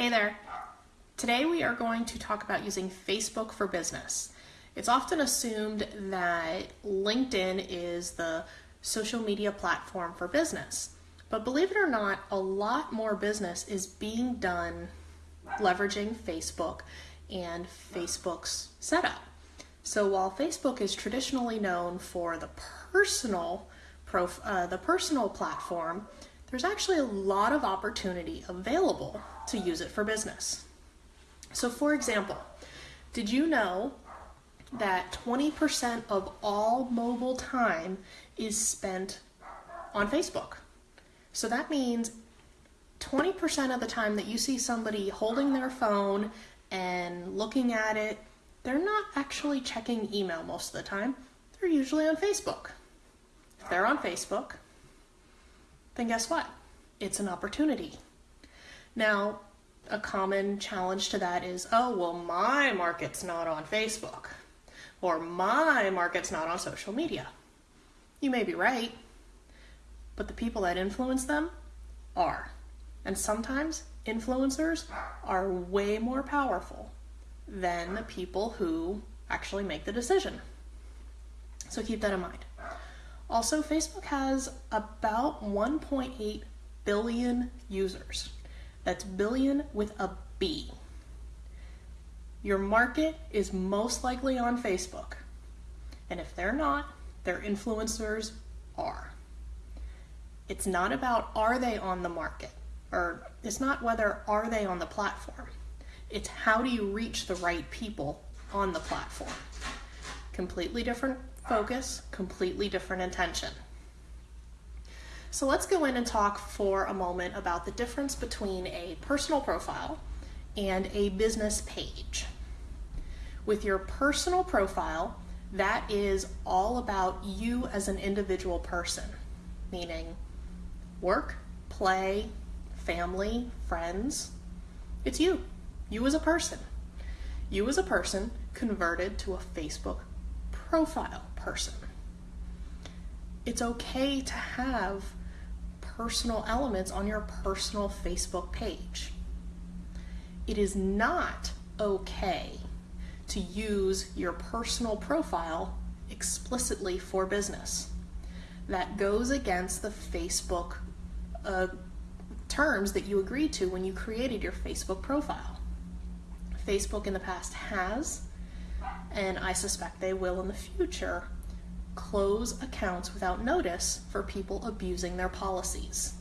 Hey there. Today we are going to talk about using Facebook for business. It's often assumed that LinkedIn is the social media platform for business. But believe it or not, a lot more business is being done leveraging Facebook and Facebook's setup. So while Facebook is traditionally known for the personal prof, uh, the personal platform, there's actually a lot of opportunity available to use it for business. So for example, did you know that 20% of all mobile time is spent on Facebook? So that means 20% of the time that you see somebody holding their phone and looking at it, they're not actually checking email most of the time. They're usually on Facebook. If they're on Facebook, then guess what? It's an opportunity. Now, a common challenge to that is, oh, well, my market's not on Facebook, or my market's not on social media. You may be right, but the people that influence them are. And sometimes influencers are way more powerful than the people who actually make the decision. So keep that in mind. Also, Facebook has about 1.8 billion users. That's billion with a B. Your market is most likely on Facebook. And if they're not, their influencers are. It's not about are they on the market, or it's not whether are they on the platform. It's how do you reach the right people on the platform. Completely different focus, completely different intention. So let's go in and talk for a moment about the difference between a personal profile and a business page. With your personal profile, that is all about you as an individual person, meaning work, play, family, friends. It's you, you as a person. You as a person converted to a Facebook profile person. It's okay to have personal elements on your personal Facebook page. It is not okay to use your personal profile explicitly for business. That goes against the Facebook uh, terms that you agreed to when you created your Facebook profile. Facebook in the past has and I suspect they will in the future, close accounts without notice for people abusing their policies.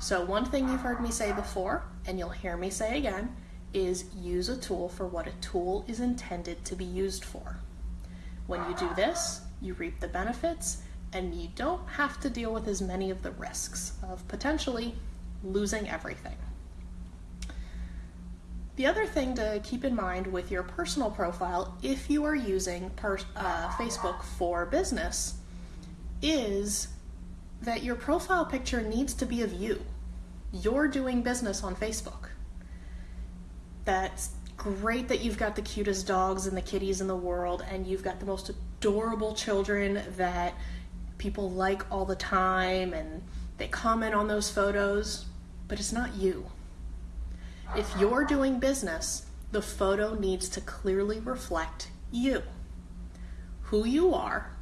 So one thing you've heard me say before, and you'll hear me say again, is use a tool for what a tool is intended to be used for. When you do this, you reap the benefits and you don't have to deal with as many of the risks of potentially losing everything. The other thing to keep in mind with your personal profile, if you are using uh, Facebook for business, is that your profile picture needs to be of you. You're doing business on Facebook. That's great that you've got the cutest dogs and the kitties in the world and you've got the most adorable children that people like all the time and they comment on those photos, but it's not you. If you're doing business, the photo needs to clearly reflect you, who you are,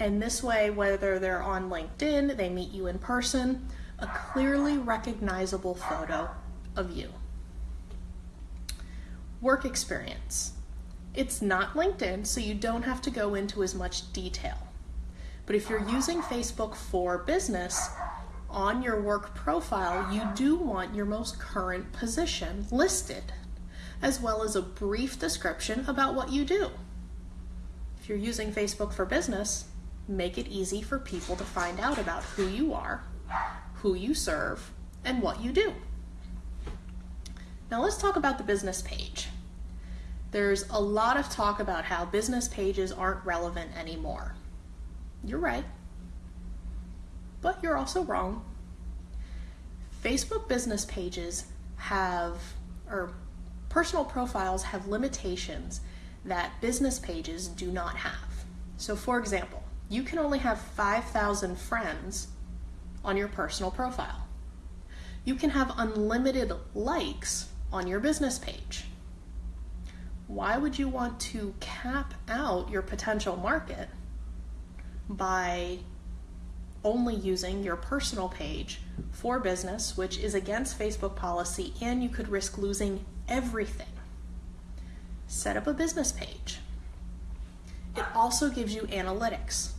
and this way, whether they're on LinkedIn, they meet you in person, a clearly recognizable photo of you. Work experience. It's not LinkedIn, so you don't have to go into as much detail. But if you're using Facebook for business, on your work profile, you do want your most current position listed, as well as a brief description about what you do. If you're using Facebook for business, make it easy for people to find out about who you are, who you serve, and what you do. Now let's talk about the business page. There's a lot of talk about how business pages aren't relevant anymore. You're right but you're also wrong. Facebook business pages have, or personal profiles have limitations that business pages do not have. So for example, you can only have 5,000 friends on your personal profile. you can have unlimited likes on your business page. Why would you want to cap out your potential market by only using your personal page for business, which is against Facebook policy, and you could risk losing everything? Set up a business page. It also gives you analytics.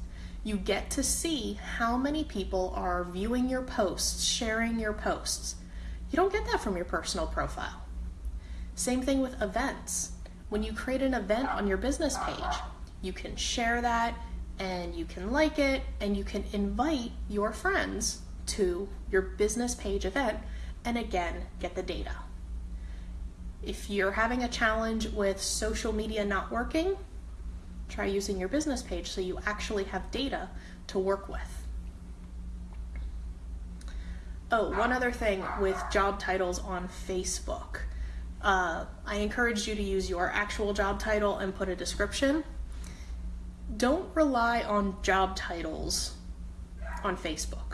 You get to see how many people are viewing your posts, sharing your posts. You don't get that from your personal profile. Same thing with events. When you create an event on your business page, you can share that and you can like it and you can invite your friends to your business page event and again get the data. If you're having a challenge with social media not working, try using your business page so you actually have data to work with. Oh, one other thing with job titles on Facebook. Uh, I encourage you to use your actual job title and put a description. Don't rely on job titles on Facebook.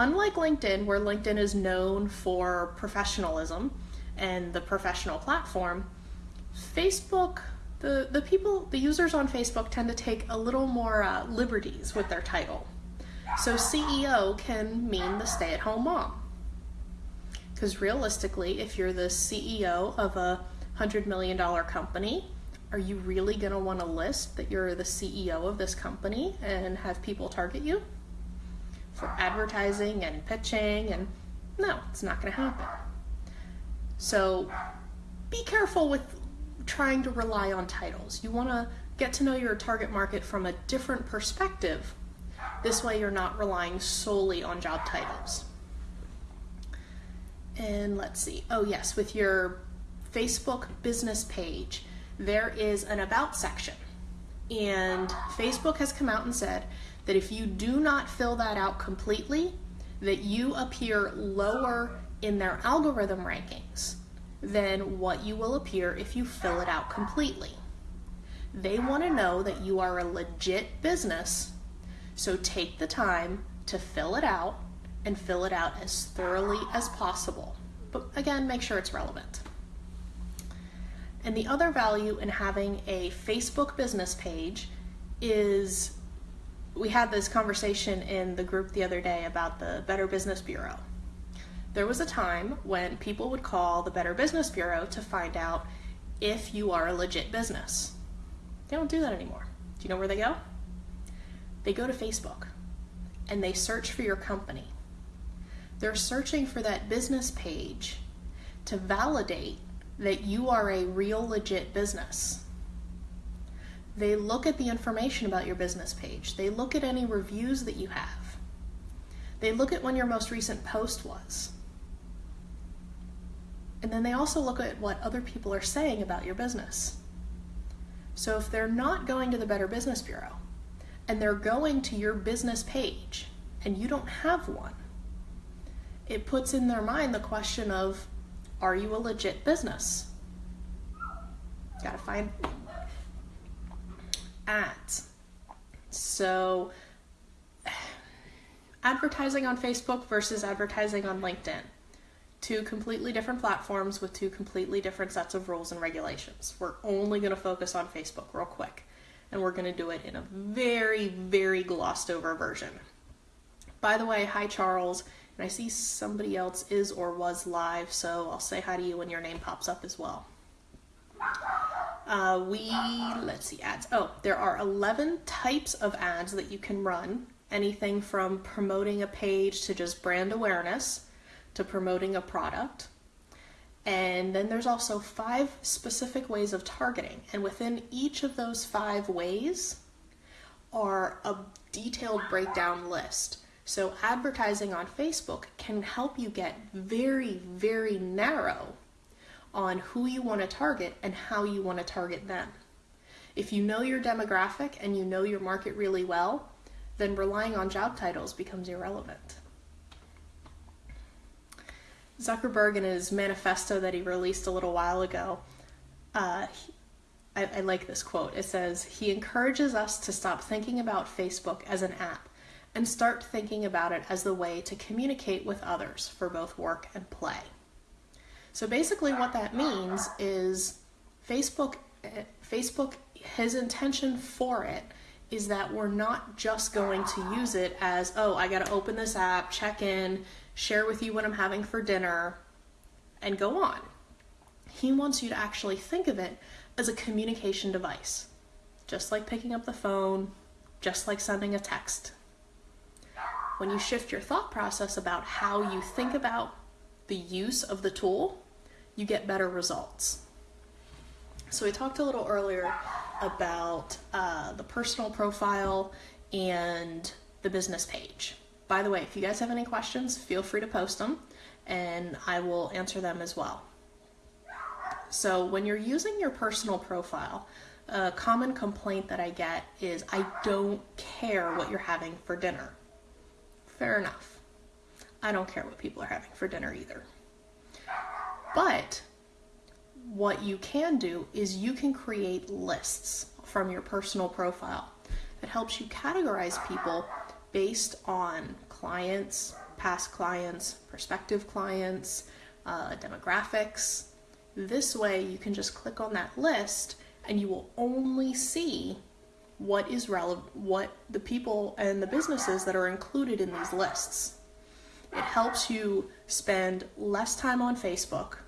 Unlike LinkedIn, where LinkedIn is known for professionalism and the professional platform, Facebook the, the people, the users on Facebook tend to take a little more uh, liberties with their title. So CEO can mean the stay at home mom. Because realistically, if you're the CEO of a $100 million company, are you really going to want to list that you're the CEO of this company and have people target you for advertising and pitching? And no, it's not going to happen. So be careful with trying to rely on titles. You want to get to know your target market from a different perspective. This way, you're not relying solely on job titles. And let's see. Oh, yes, with your Facebook business page, there is an About section. And Facebook has come out and said that if you do not fill that out completely, that you appear lower in their algorithm rankings than what you will appear if you fill it out completely. They want to know that you are a legit business, so take the time to fill it out and fill it out as thoroughly as possible. But again, make sure it's relevant. And the other value in having a Facebook business page is we had this conversation in the group the other day about the Better Business Bureau. There was a time when people would call the Better Business Bureau to find out if you are a legit business. They don't do that anymore. Do you know where they go? They go to Facebook and they search for your company. They're searching for that business page to validate that you are a real legit business. They look at the information about your business page. They look at any reviews that you have. They look at when your most recent post was. And then they also look at what other people are saying about your business. So if they're not going to the Better Business Bureau and they're going to your business page and you don't have one, it puts in their mind the question of are you a legit business? Gotta find ads. So, advertising on Facebook versus advertising on LinkedIn two completely different platforms with two completely different sets of rules and regulations. We're only going to focus on Facebook real quick, and we're going to do it in a very, very glossed over version. By the way, hi Charles, and I see somebody else is or was live, so I'll say hi to you when your name pops up as well. Uh, we, let's see, ads. Oh, there are 11 types of ads that you can run. Anything from promoting a page to just brand awareness to promoting a product. And then there's also five specific ways of targeting. And within each of those five ways are a detailed breakdown list. So advertising on Facebook can help you get very, very narrow on who you want to target and how you want to target them. If you know your demographic and you know your market really well, then relying on job titles becomes irrelevant. Zuckerberg in his manifesto that he released a little while ago, uh, I, I like this quote. It says, He encourages us to stop thinking about Facebook as an app and start thinking about it as the way to communicate with others for both work and play. So basically what that means is Facebook Facebook his intention for it is that we're not just going to use it as, oh, I got to open this app, check in, share with you what I'm having for dinner, and go on. He wants you to actually think of it as a communication device, just like picking up the phone, just like sending a text. When you shift your thought process about how you think about the use of the tool, you get better results. So we talked a little earlier about uh, the personal profile and the business page. By the way, if you guys have any questions, feel free to post them and I will answer them as well. So when you're using your personal profile, a common complaint that I get is I don't care what you're having for dinner. Fair enough. I don't care what people are having for dinner either. But what you can do is you can create lists from your personal profile that helps you categorize people based on clients, past clients, prospective clients, uh, demographics. This way you can just click on that list and you will only see what is relevant, what the people and the businesses that are included in these lists. It helps you spend less time on Facebook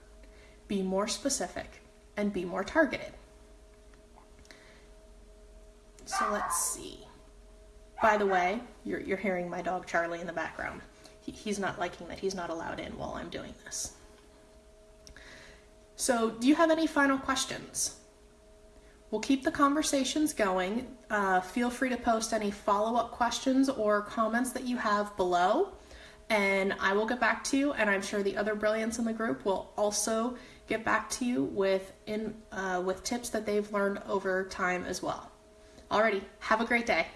be more specific, and be more targeted. So let's see. By the way, you're, you're hearing my dog Charlie in the background. He, he's not liking that he's not allowed in while I'm doing this. So, do you have any final questions? We'll keep the conversations going. Uh, feel free to post any follow up questions or comments that you have below, and I will get back to you. And I'm sure the other brilliants in the group will also get back to you with in uh, with tips that they've learned over time as well. Alrighty, have a great day.